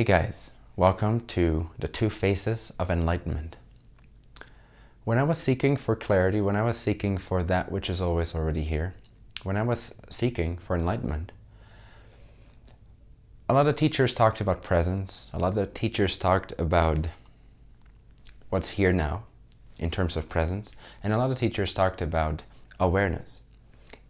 Hey guys, welcome to the two faces of enlightenment. When I was seeking for clarity, when I was seeking for that which is always already here, when I was seeking for enlightenment, a lot of teachers talked about presence, a lot of teachers talked about what's here now in terms of presence, and a lot of teachers talked about awareness.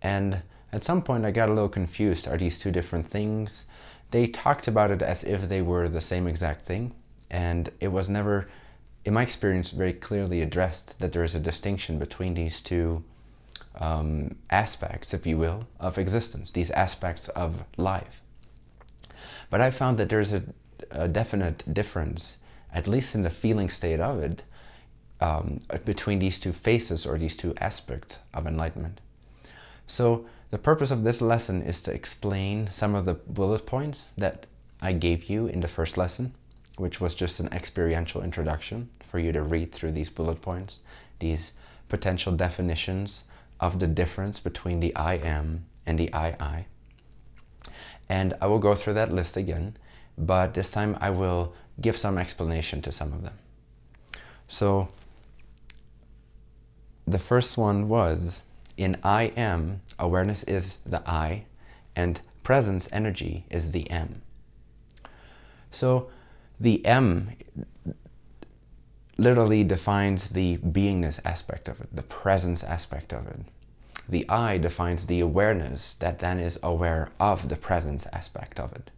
And at some point I got a little confused. Are these two different things? They talked about it as if they were the same exact thing. And it was never, in my experience, very clearly addressed that there is a distinction between these two um, aspects, if you will, of existence, these aspects of life. But I found that there's a, a definite difference, at least in the feeling state of it, um, between these two faces or these two aspects of enlightenment. So the purpose of this lesson is to explain some of the bullet points that I gave you in the first lesson, which was just an experiential introduction for you to read through these bullet points, these potential definitions of the difference between the I am and the I I. And I will go through that list again, but this time I will give some explanation to some of them. So the first one was in I am, awareness is the I, and presence energy is the M. So the M literally defines the beingness aspect of it, the presence aspect of it. The I defines the awareness that then is aware of the presence aspect of it.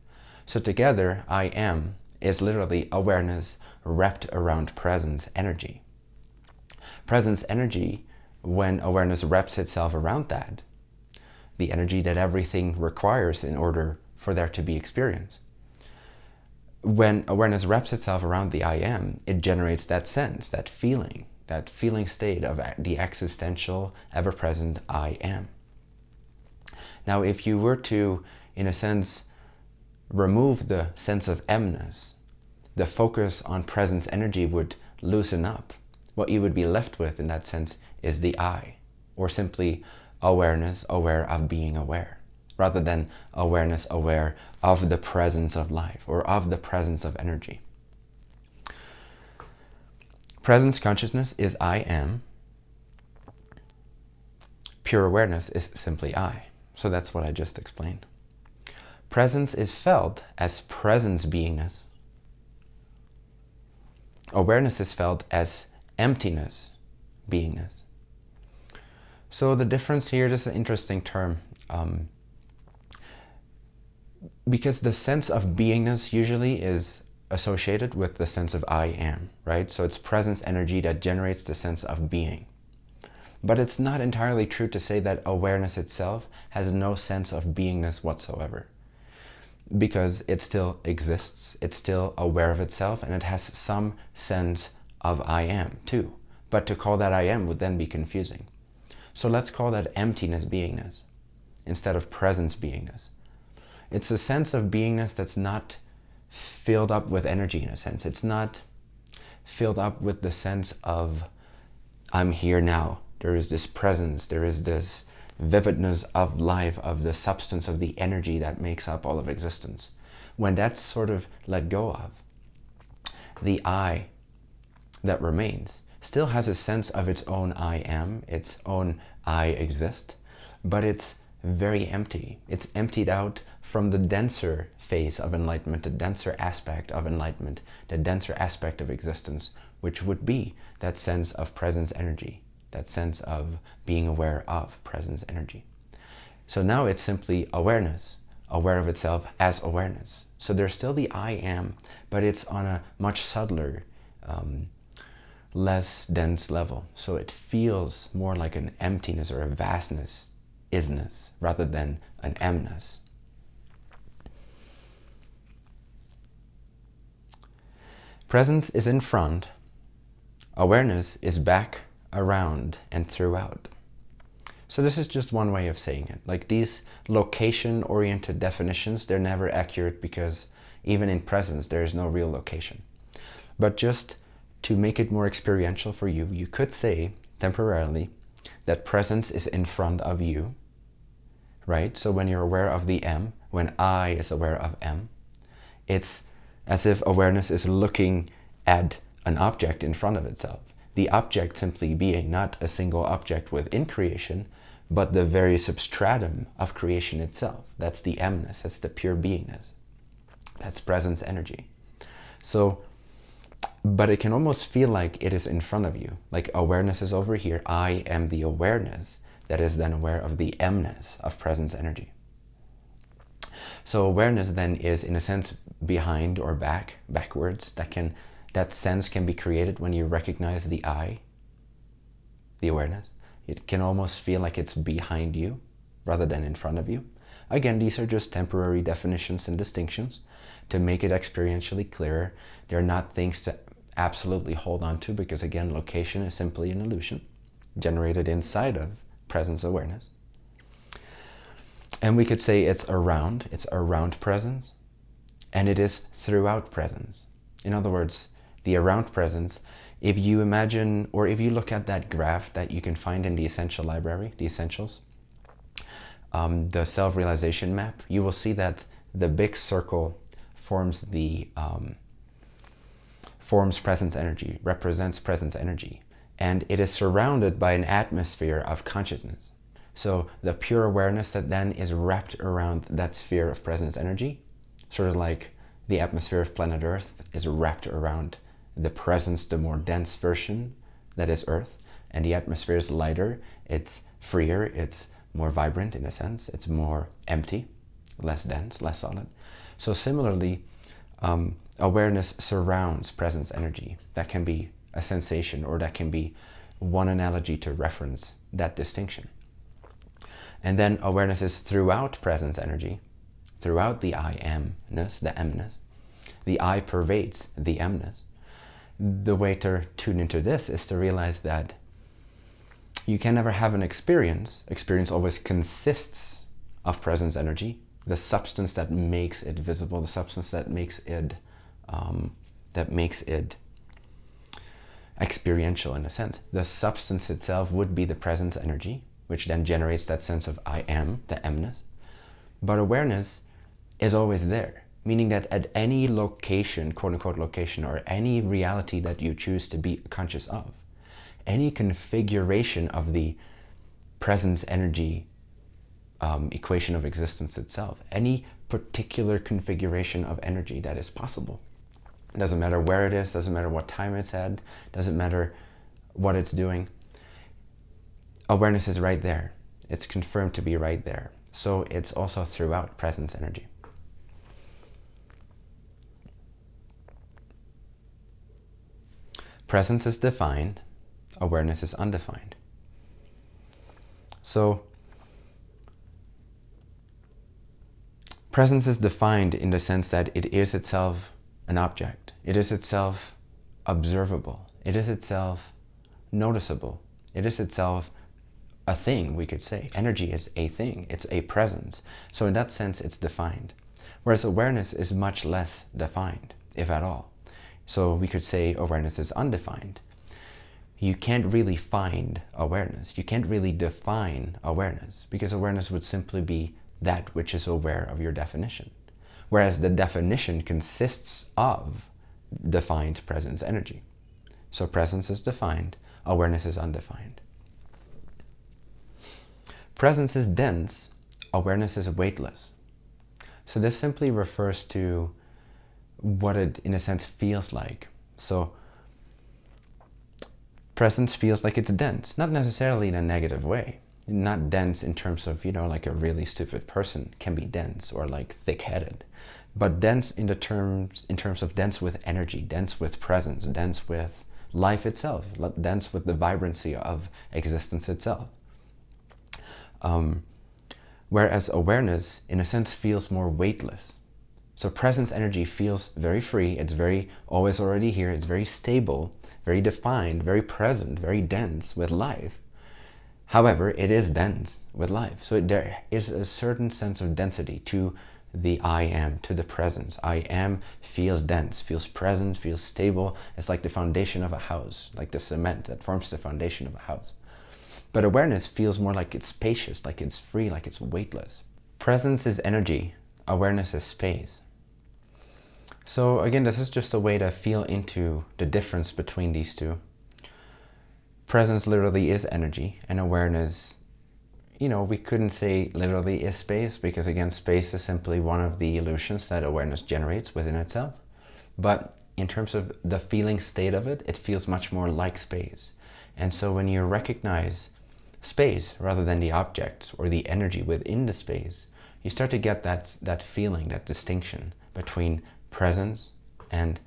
So together, I am is literally awareness wrapped around presence energy. Presence energy, when awareness wraps itself around that, the energy that everything requires in order for there to be experience. When awareness wraps itself around the I am, it generates that sense, that feeling, that feeling state of the existential, ever-present I am. Now, if you were to, in a sense, remove the sense of emness, the focus on presence energy would loosen up. What you would be left with in that sense is the I, or simply awareness aware of being aware, rather than awareness aware of the presence of life or of the presence of energy. Presence consciousness is I am. Pure awareness is simply I. So that's what I just explained. Presence is felt as presence beingness. Awareness is felt as emptiness beingness. So the difference here, this is an interesting term. Um, because the sense of beingness usually is associated with the sense of I am, right? So it's presence energy that generates the sense of being. But it's not entirely true to say that awareness itself has no sense of beingness whatsoever. Because it still exists, it's still aware of itself, and it has some sense of I am too. But to call that I am would then be confusing. So let's call that emptiness beingness instead of presence beingness. It's a sense of beingness that's not filled up with energy in a sense. It's not filled up with the sense of I'm here now. There is this presence, there is this vividness of life, of the substance of the energy that makes up all of existence. When that's sort of let go of, the I that remains still has a sense of its own I am, its own I exist, but it's very empty. It's emptied out from the denser phase of enlightenment, the denser aspect of enlightenment, the denser aspect of existence, which would be that sense of presence energy, that sense of being aware of presence energy. So now it's simply awareness, aware of itself as awareness. So there's still the I am, but it's on a much subtler, um, less dense level. So it feels more like an emptiness or a vastness isness rather than an emness. Presence is in front, awareness is back, around, and throughout. So this is just one way of saying it. Like these location-oriented definitions, they're never accurate because even in presence, there is no real location. But just to make it more experiential for you, you could say temporarily that presence is in front of you right? So when you're aware of the M, when I is aware of M, it's as if awareness is looking at an object in front of itself. The object simply being not a single object within creation, but the very substratum of creation itself. That's the emness, that's the pure beingness. That's presence energy. So, but it can almost feel like it is in front of you. Like awareness is over here. I am the awareness that is then aware of the emness of presence energy. So awareness then is in a sense behind or back, backwards. That can that sense can be created when you recognize the I, the awareness. It can almost feel like it's behind you rather than in front of you. Again, these are just temporary definitions and distinctions to make it experientially clearer. They're not things to absolutely hold on to because again, location is simply an illusion generated inside of presence awareness. And we could say it's around, it's around presence, and it is throughout presence. In other words, the around presence, if you imagine, or if you look at that graph that you can find in the Essential Library, the Essentials, um, the self-realization map, you will see that the big circle forms the um, forms presence energy, represents presence energy, and it is surrounded by an atmosphere of consciousness. So the pure awareness that then is wrapped around that sphere of presence energy, sort of like the atmosphere of planet Earth is wrapped around the presence, the more dense version that is Earth, and the atmosphere is lighter, it's freer, it's more vibrant in a sense, it's more empty, less dense, less solid. So similarly, um, awareness surrounds presence energy. That can be a sensation or that can be one analogy to reference that distinction. And then awareness is throughout presence energy, throughout the I amness, the emness. The I pervades the emness. The way to tune into this is to realize that you can never have an experience. Experience always consists of presence energy, the substance that makes it visible, the substance that makes it um, that makes it experiential in a sense. The substance itself would be the presence energy, which then generates that sense of I am, the emness. But awareness is always there, meaning that at any location, quote unquote location, or any reality that you choose to be conscious of, any configuration of the presence energy um, equation of existence itself, any particular configuration of energy that is possible. It doesn't matter where it is, doesn't matter what time it's at, doesn't matter what it's doing awareness is right there. It's confirmed to be right there. So it's also throughout presence energy. Presence is defined, awareness is undefined. So presence is defined in the sense that it is itself an object. It is itself observable. It is itself noticeable. It is itself a thing, we could say. Energy is a thing, it's a presence. So in that sense, it's defined. Whereas awareness is much less defined, if at all. So we could say awareness is undefined. You can't really find awareness. You can't really define awareness because awareness would simply be that which is aware of your definition. Whereas the definition consists of defined presence energy. So presence is defined, awareness is undefined. Presence is dense, awareness is weightless. So this simply refers to what it, in a sense, feels like. So presence feels like it's dense, not necessarily in a negative way. Not dense in terms of, you know, like a really stupid person can be dense or like thick-headed, but dense in the terms, in terms of dense with energy, dense with presence, dense with life itself, dense with the vibrancy of existence itself. Um, whereas awareness, in a sense, feels more weightless. So presence energy feels very free. It's very always already here. It's very stable, very defined, very present, very dense with life. However, it is dense with life. So there is a certain sense of density to the I am, to the presence. I am feels dense, feels present, feels stable. It's like the foundation of a house, like the cement that forms the foundation of a house. But awareness feels more like it's spacious, like it's free, like it's weightless. Presence is energy, awareness is space. So again, this is just a way to feel into the difference between these two. Presence literally is energy and awareness, you know, we couldn't say literally is space because again, space is simply one of the illusions that awareness generates within itself. But in terms of the feeling state of it, it feels much more like space. And so when you recognize space rather than the objects or the energy within the space, you start to get that, that feeling, that distinction between presence and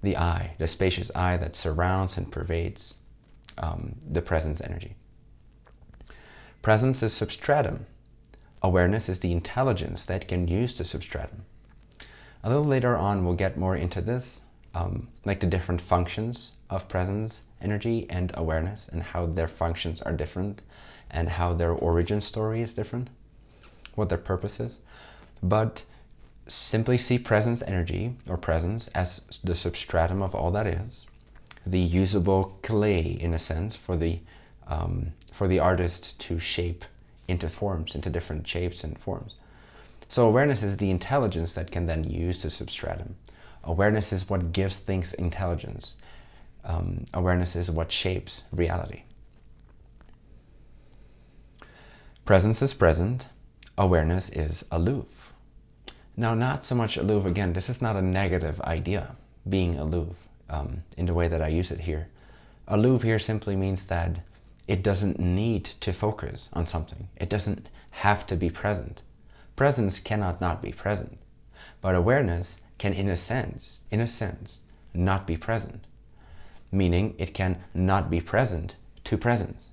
the I, the spacious I that surrounds and pervades um, the presence energy. Presence is substratum. Awareness is the intelligence that can use the substratum. A little later on, we'll get more into this, um, like the different functions of presence energy and awareness and how their functions are different and how their origin story is different, what their purpose is. But simply see presence energy or presence as the substratum of all that is, the usable clay in a sense for the um, for the artist to shape into forms, into different shapes and forms. So awareness is the intelligence that can then use the substratum. Awareness is what gives things intelligence. Um, awareness is what shapes reality. Presence is present. Awareness is aloof. Now, not so much aloof, again, this is not a negative idea, being aloof, um, in the way that I use it here. Aloof here simply means that it doesn't need to focus on something. It doesn't have to be present. Presence cannot not be present. But awareness can, in a sense, in a sense, not be present. Meaning it can not be present to presence.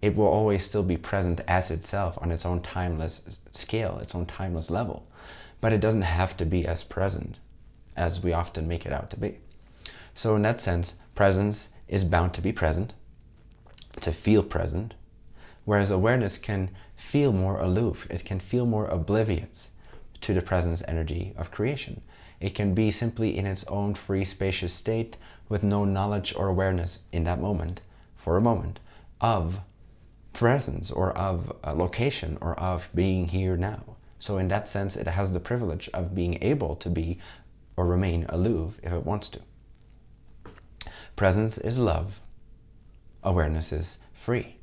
It will always still be present as itself on its own timeless scale, its own timeless level. But it doesn't have to be as present as we often make it out to be. So in that sense, presence is bound to be present, to feel present, whereas awareness can feel more aloof, it can feel more oblivious to the presence energy of creation. It can be simply in its own free spacious state with no knowledge or awareness in that moment, for a moment, of presence or of a location or of being here now. So in that sense, it has the privilege of being able to be or remain aloof if it wants to. Presence is love, awareness is free.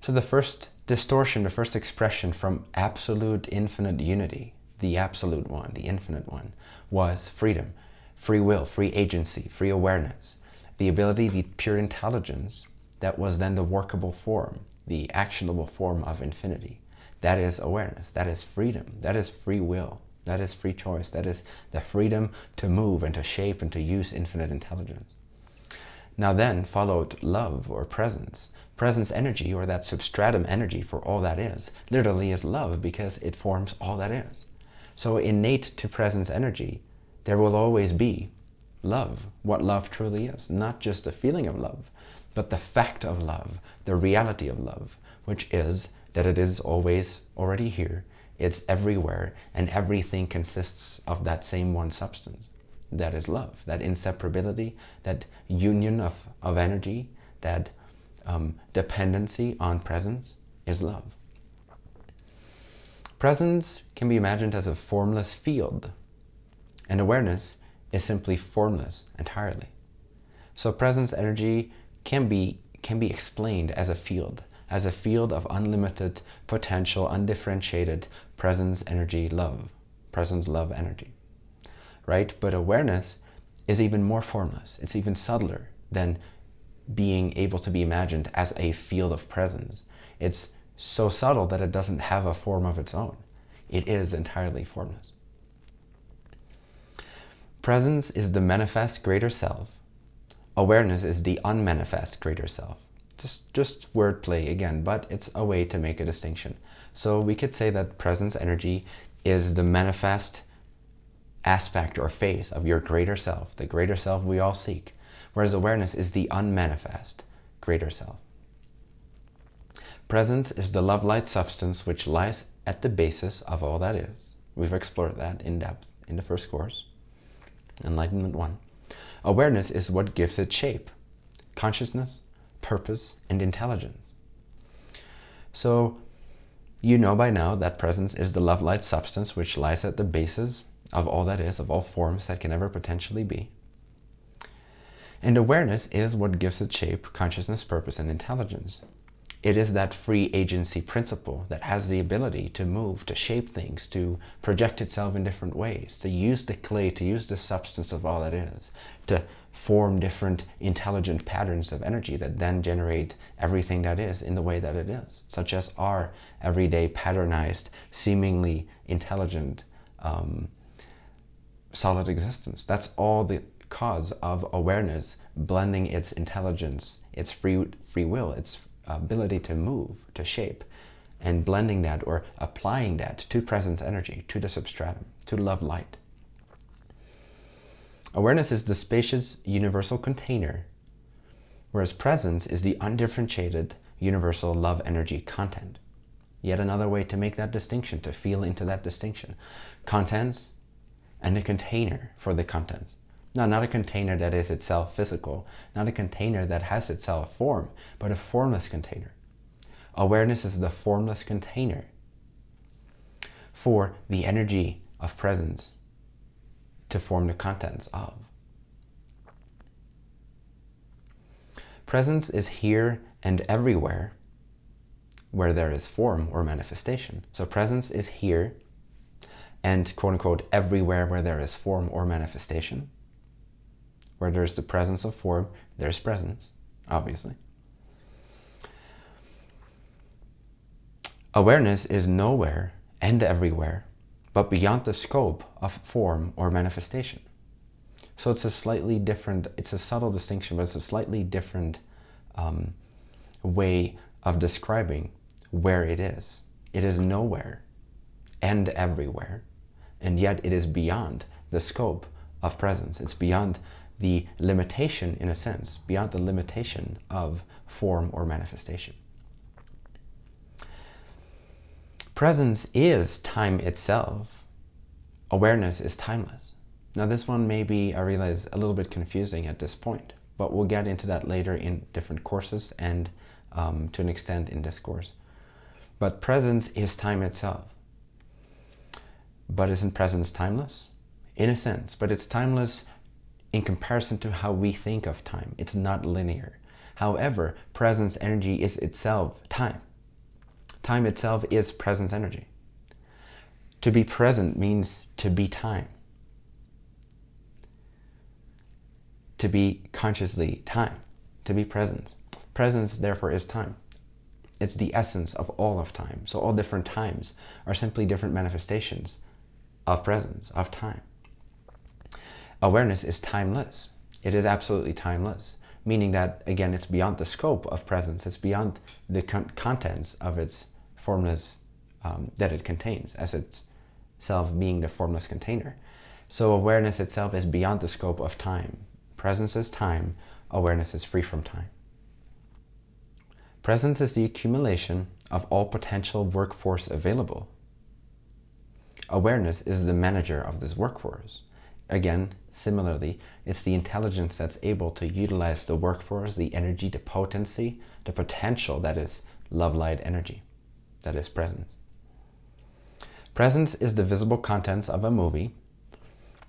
So the first distortion, the first expression from absolute infinite unity, the absolute one, the infinite one, was freedom, free will, free agency, free awareness, the ability, the pure intelligence that was then the workable form, the actionable form of infinity. That is awareness, that is freedom, that is free will, that is free choice, that is the freedom to move and to shape and to use infinite intelligence. Now then followed love or presence. Presence energy or that substratum energy for all that is literally is love because it forms all that is. So innate to presence energy, there will always be love, what love truly is. Not just a feeling of love, but the fact of love, the reality of love, which is that it is always already here, it's everywhere, and everything consists of that same one substance that is love, that inseparability, that union of, of energy, that um, dependency on presence is love. Presence can be imagined as a formless field, and awareness is simply formless entirely. So presence energy can be, can be explained as a field, as a field of unlimited potential, undifferentiated presence energy love, presence love energy right? But awareness is even more formless. It's even subtler than being able to be imagined as a field of presence. It's so subtle that it doesn't have a form of its own. It is entirely formless. Presence is the manifest greater self. Awareness is the unmanifest greater self. Just, just wordplay again, but it's a way to make a distinction. So we could say that presence energy is the manifest aspect or face of your greater self, the greater self we all seek, whereas awareness is the unmanifest greater self. Presence is the love light substance which lies at the basis of all that is. We've explored that in depth in the first course, Enlightenment 1. Awareness is what gives it shape, consciousness, purpose, and intelligence. So you know by now that presence is the love light substance which lies at the basis of all that is, of all forms that can ever potentially be. And awareness is what gives it shape, consciousness, purpose, and intelligence. It is that free agency principle that has the ability to move, to shape things, to project itself in different ways, to use the clay, to use the substance of all that is, to form different intelligent patterns of energy that then generate everything that is in the way that it is, such as our everyday patternized, seemingly intelligent, um, solid existence. That's all the cause of awareness blending its intelligence, its free, free will, its ability to move, to shape, and blending that or applying that to presence energy, to the substratum, to love light. Awareness is the spacious universal container, whereas presence is the undifferentiated universal love energy content. Yet another way to make that distinction, to feel into that distinction. Contents and a container for the contents. Now, not a container that is itself physical, not a container that has itself form, but a formless container. Awareness is the formless container for the energy of presence to form the contents of. Presence is here and everywhere where there is form or manifestation. So presence is here and quote unquote everywhere where there is form or manifestation. Where there's the presence of form, there's presence, obviously. Awareness is nowhere and everywhere, but beyond the scope of form or manifestation. So it's a slightly different, it's a subtle distinction, but it's a slightly different um, way of describing where it is. It is nowhere and everywhere, and yet it is beyond the scope of presence. It's beyond the limitation, in a sense, beyond the limitation of form or manifestation. Presence is time itself. Awareness is timeless. Now this one may be, I realize, a little bit confusing at this point, but we'll get into that later in different courses and um, to an extent in this course. But presence is time itself. But isn't presence timeless? In a sense, but it's timeless in comparison to how we think of time. It's not linear. However, presence energy is itself time. Time itself is presence energy. To be present means to be time. To be consciously time. To be present. Presence, therefore, is time. It's the essence of all of time. So all different times are simply different manifestations of presence, of time awareness is timeless. It is absolutely timeless, meaning that, again, it's beyond the scope of presence. It's beyond the con contents of its formless um, that it contains as itself being the formless container. So awareness itself is beyond the scope of time. Presence is time, awareness is free from time. Presence is the accumulation of all potential workforce available. Awareness is the manager of this workforce. Again, similarly, it's the intelligence that's able to utilize the workforce, the energy, the potency, the potential that is love light energy, that is presence. Presence is the visible contents of a movie,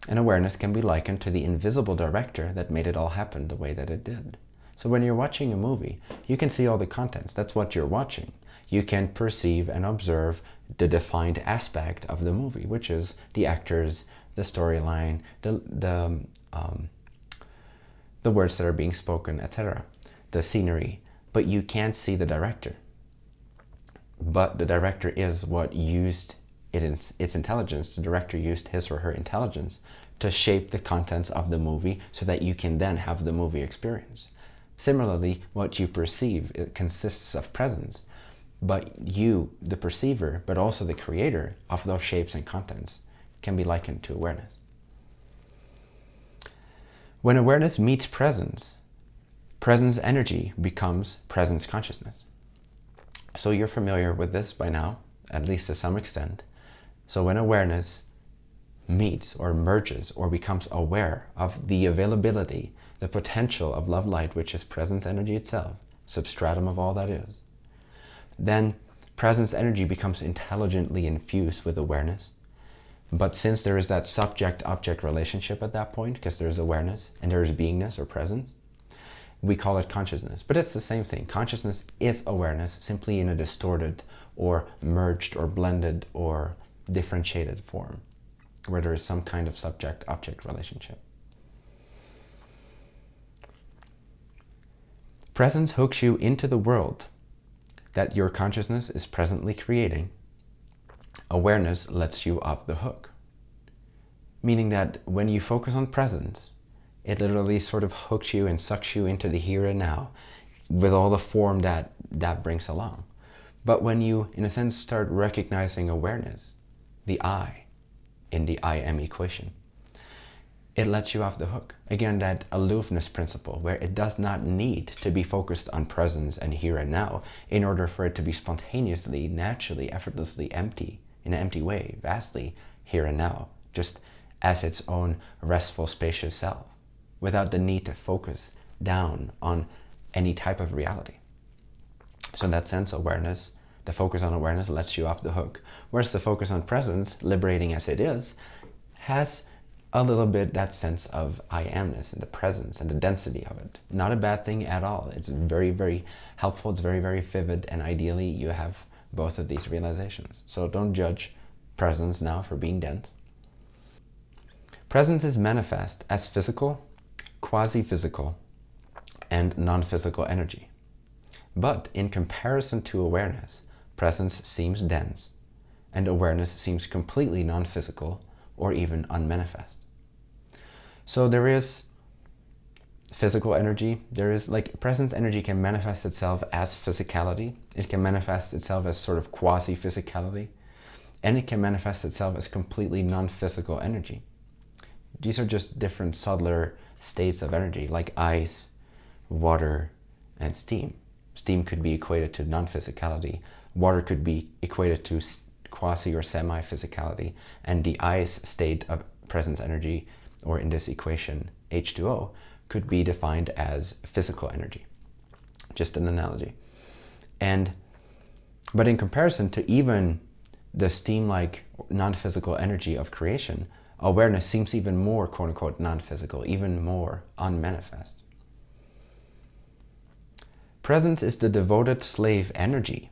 and awareness can be likened to the invisible director that made it all happen the way that it did. So when you're watching a movie, you can see all the contents. That's what you're watching. You can perceive and observe the defined aspect of the movie, which is the actors, the storyline, the, the, um, the words that are being spoken, etc., the scenery, but you can't see the director. But the director is what used it its intelligence, the director used his or her intelligence to shape the contents of the movie so that you can then have the movie experience. Similarly, what you perceive consists of presence, but you, the perceiver, but also the creator of those shapes and contents, can be likened to awareness. When awareness meets presence, presence energy becomes presence consciousness. So you're familiar with this by now, at least to some extent. So when awareness meets or merges or becomes aware of the availability, the potential of love light, which is presence energy itself, substratum of all that is, then presence energy becomes intelligently infused with awareness But since there is that subject-object relationship at that point, because there's awareness and there's beingness or presence, we call it consciousness. But it's the same thing. Consciousness is awareness, simply in a distorted or merged or blended or differentiated form, where there is some kind of subject-object relationship. Presence hooks you into the world that your consciousness is presently creating. Awareness lets you off the hook. Meaning that when you focus on presence, it literally sort of hooks you and sucks you into the here and now with all the form that that brings along. But when you, in a sense, start recognizing awareness, the I in the I am equation, it lets you off the hook. Again, that aloofness principle where it does not need to be focused on presence and here and now in order for it to be spontaneously, naturally, effortlessly empty, in an empty way, vastly here and now, just as its own restful, spacious self, without the need to focus down on any type of reality. So in that sense, awareness, the focus on awareness lets you off the hook. Whereas the focus on presence, liberating as it is, has a little bit that sense of I amness and the presence and the density of it. Not a bad thing at all. It's very, very helpful. It's very, very vivid. And ideally, you have both of these realizations. So don't judge presence now for being dense. Presence is manifest as physical, quasi-physical, and non-physical energy. But in comparison to awareness, presence seems dense, and awareness seems completely non-physical or even unmanifest. So there is physical energy. There is like presence energy can manifest itself as physicality. It can manifest itself as sort of quasi-physicality. And it can manifest itself as completely non-physical energy. These are just different subtler states of energy like ice, water, and steam. Steam could be equated to non-physicality. Water could be equated to quasi or semi-physicality. And the ice state of presence energy or in this equation, H2O, could be defined as physical energy. Just an analogy. And, but in comparison to even the steam-like non-physical energy of creation, awareness seems even more quote-unquote non-physical, even more unmanifest. Presence is the devoted slave energy.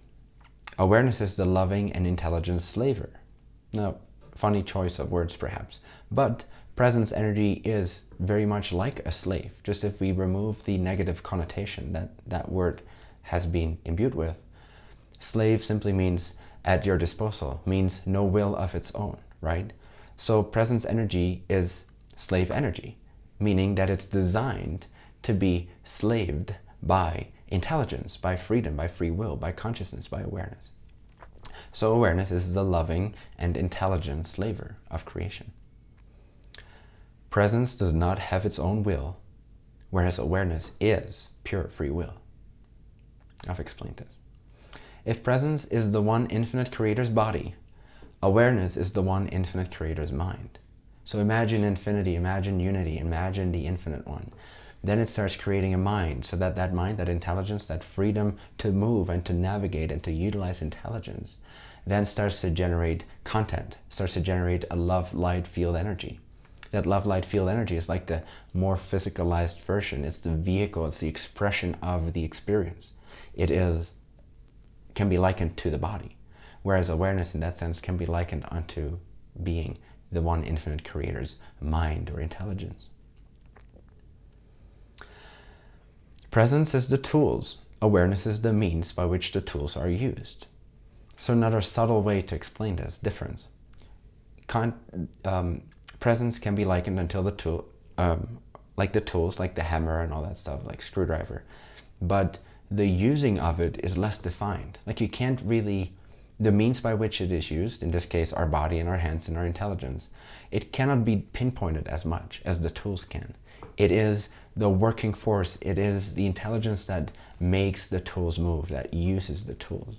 Awareness is the loving and intelligent slaver. Now, funny choice of words perhaps, but presence energy is very much like a slave. Just if we remove the negative connotation that that word has been imbued with. Slave simply means at your disposal, means no will of its own, right? So presence energy is slave energy, meaning that it's designed to be slaved by intelligence, by freedom, by free will, by consciousness, by awareness. So awareness is the loving and intelligent slaver of creation. Presence does not have its own will, whereas awareness is pure free will. I've explained this. If presence is the one infinite creator's body, awareness is the one infinite creator's mind. So imagine infinity, imagine unity, imagine the infinite one. Then it starts creating a mind, so that that mind, that intelligence, that freedom to move and to navigate and to utilize intelligence, then starts to generate content, starts to generate a love, light, field energy that love light field energy is like the more physicalized version. It's the vehicle, it's the expression of the experience. It is, can be likened to the body. Whereas awareness in that sense can be likened unto being the one infinite creator's mind or intelligence. Presence is the tools. Awareness is the means by which the tools are used. So another subtle way to explain this difference. Con um, presence can be likened until the tool, um, like the tools, like the hammer and all that stuff, like screwdriver. But the using of it is less defined. Like you can't really, the means by which it is used, in this case our body and our hands and our intelligence, it cannot be pinpointed as much as the tools can. It is the working force, it is the intelligence that makes the tools move, that uses the tools.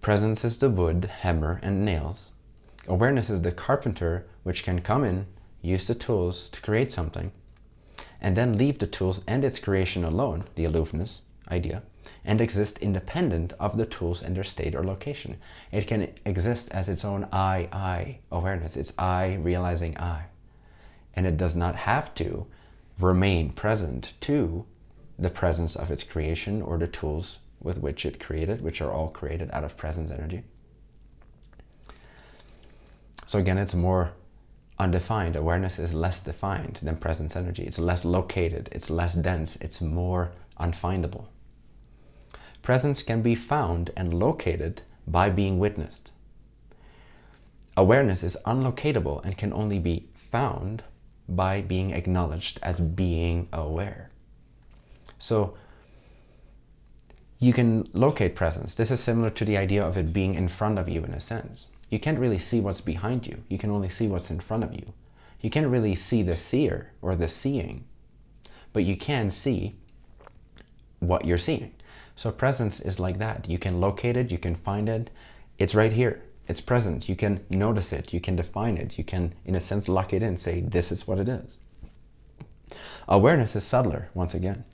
Presence is the wood, hammer, and nails. Awareness is the carpenter which can come in, use the tools to create something, and then leave the tools and its creation alone, the aloofness idea, and exist independent of the tools and their state or location. It can exist as its own I, I awareness. It's I realizing I. And it does not have to remain present to the presence of its creation or the tools with which it created, which are all created out of presence energy. So again, it's more undefined. Awareness is less defined than presence energy. It's less located, it's less dense, it's more unfindable. Presence can be found and located by being witnessed. Awareness is unlocatable and can only be found by being acknowledged as being aware. So you can locate presence. This is similar to the idea of it being in front of you in a sense. You can't really see what's behind you. You can only see what's in front of you. You can't really see the seer or the seeing, but you can see what you're seeing. So presence is like that. You can locate it, you can find it. It's right here. It's present. You can notice it. You can define it. You can, in a sense, lock it in, say, this is what it is. Awareness is subtler, once again.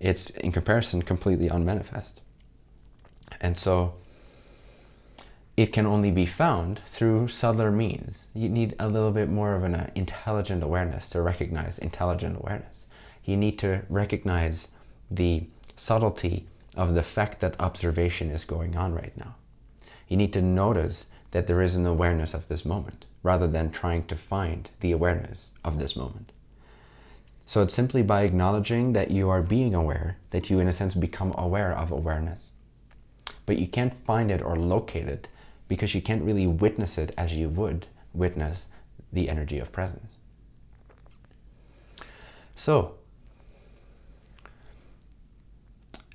It's, in comparison, completely unmanifest. And so it can only be found through subtler means. You need a little bit more of an uh, intelligent awareness to recognize intelligent awareness. You need to recognize the subtlety of the fact that observation is going on right now. You need to notice that there is an awareness of this moment rather than trying to find the awareness of this moment. So it's simply by acknowledging that you are being aware that you in a sense become aware of awareness. But you can't find it or locate it because you can't really witness it as you would witness the energy of presence. So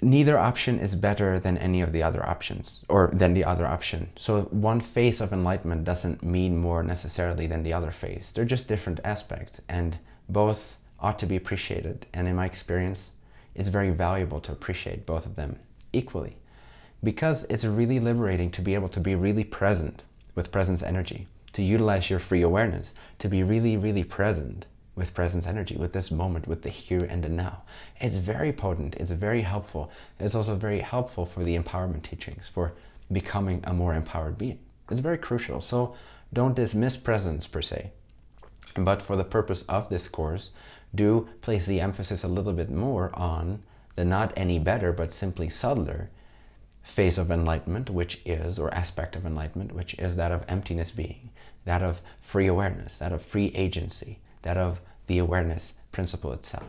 neither option is better than any of the other options or than the other option. So one phase of enlightenment doesn't mean more necessarily than the other phase. They're just different aspects and both ought to be appreciated. And in my experience, it's very valuable to appreciate both of them equally because it's really liberating to be able to be really present with presence energy, to utilize your free awareness, to be really, really present with presence energy, with this moment, with the here and the now. It's very potent, it's very helpful. It's also very helpful for the empowerment teachings, for becoming a more empowered being. It's very crucial. So don't dismiss presence per se. But for the purpose of this course, do place the emphasis a little bit more on the not any better, but simply subtler phase of enlightenment, which is, or aspect of enlightenment, which is that of emptiness being, that of free awareness, that of free agency, that of the awareness principle itself.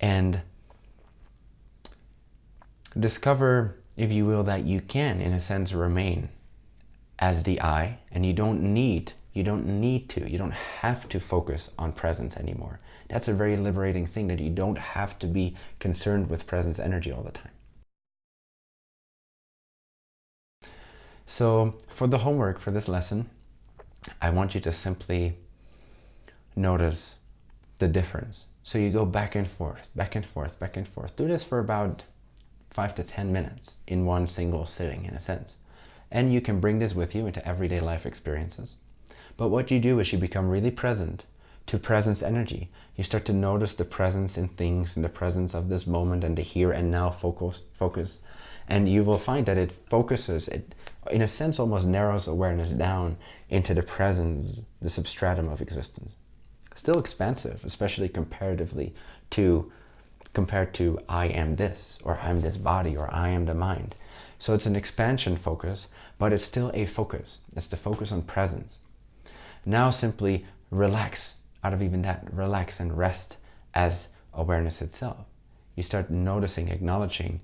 And discover, if you will, that you can, in a sense, remain as the I, and you don't need, you don't need to, you don't have to focus on presence anymore. That's a very liberating thing that you don't have to be concerned with presence energy all the time. So for the homework for this lesson, I want you to simply notice the difference. So you go back and forth, back and forth, back and forth. Do this for about five to 10 minutes in one single sitting in a sense. And you can bring this with you into everyday life experiences. But what you do is you become really present to presence energy. You start to notice the presence in things, in the presence of this moment and the here and now focus. focus. And you will find that it focuses, it in a sense almost narrows awareness down into the presence, the substratum of existence still expansive, especially comparatively to compared to I am this, or I'm this body, or I am the mind. So it's an expansion focus, but it's still a focus. It's the focus on presence. Now simply relax out of even that, relax and rest as awareness itself. You start noticing, acknowledging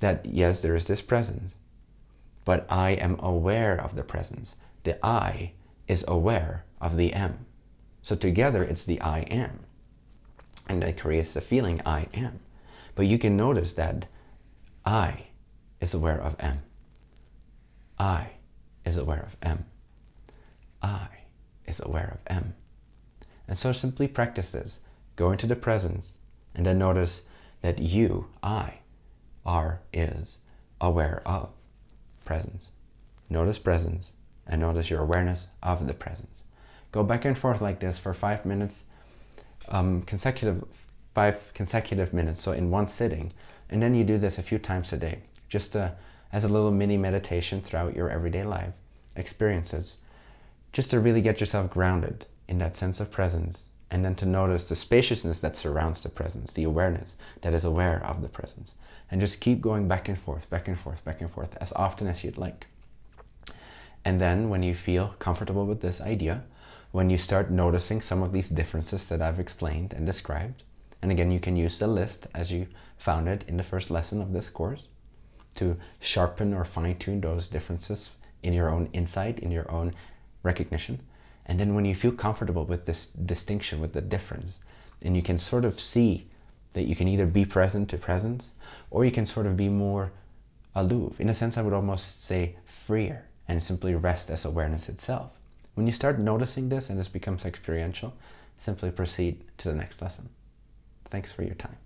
that yes, there is this presence, but I am aware of the presence. The I is aware of the M. So together it's the I am. And it creates the feeling I am. But you can notice that I is aware of M. I is aware of M. I is aware of M. And so simply practice this. Go into the presence and then notice that you, I, are, is aware of presence. Notice presence and notice your awareness of the presence. Go back and forth like this for five minutes, um, consecutive, five consecutive minutes. So in one sitting, And then you do this a few times a day, just to, as a little mini meditation throughout your everyday life experiences, just to really get yourself grounded in that sense of presence and then to notice the spaciousness that surrounds the presence, the awareness that is aware of the presence. And just keep going back and forth, back and forth, back and forth as often as you'd like. And then when you feel comfortable with this idea, when you start noticing some of these differences that I've explained and described, and again, you can use the list as you found it in the first lesson of this course to sharpen or fine tune those differences in your own insight, in your own recognition. And then when you feel comfortable with this distinction, with the difference, and you can sort of see that you can either be present to presence, or you can sort of be more aloof. In a sense, I would almost say freer and simply rest as awareness itself. When you start noticing this and this becomes experiential, simply proceed to the next lesson. Thanks for your time.